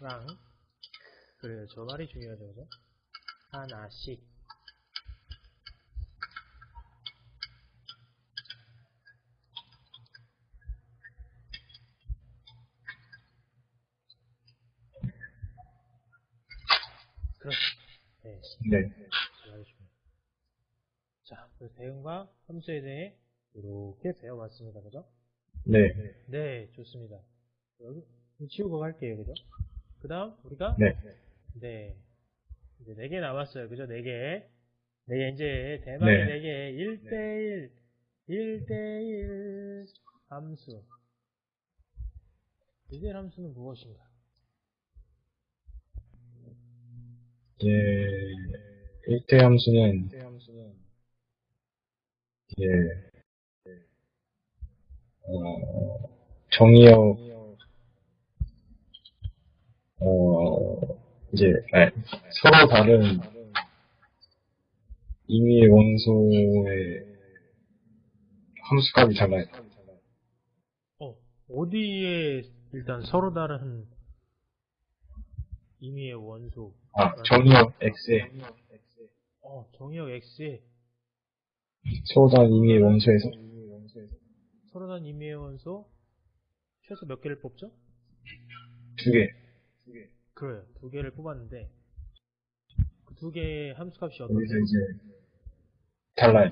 랑 그래요. 저 말이 중요하죠, 그죠? 하나씩. 그렇죠. 네. 네. 자, 그래서 대응과 함수에 대해 이렇게 배워봤습니다. 그죠? 네. 네, 좋습니다. 여기 지우고 갈게요. 그죠? 그 다음, 우리가? 네. 네. 이제 4개 남았어요. 그죠? 4개. 4개, 이제 대망의 네. 4개. 1대1, 1대1 함수. 1대1 함수는 무엇인가? 이제 1대 함수는 이제 어, 정의역 어 이제 아니, 서로 다른 임의의 원소의 함수값이 달라요. 어, 어디에 일단 서로 다른 임의의 원소. 아 정의역 x에 어, 정의역 X에 서로 다른 임의의 원소에서 서로 다른 임의의 원소 최소 몇 개를 뽑죠? 두 개. 그래요. 두 개를 뽑았는데 그 두 개의 함수값이 어떻게? 여기서 이제 달라요.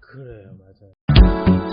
그래요, 맞아요.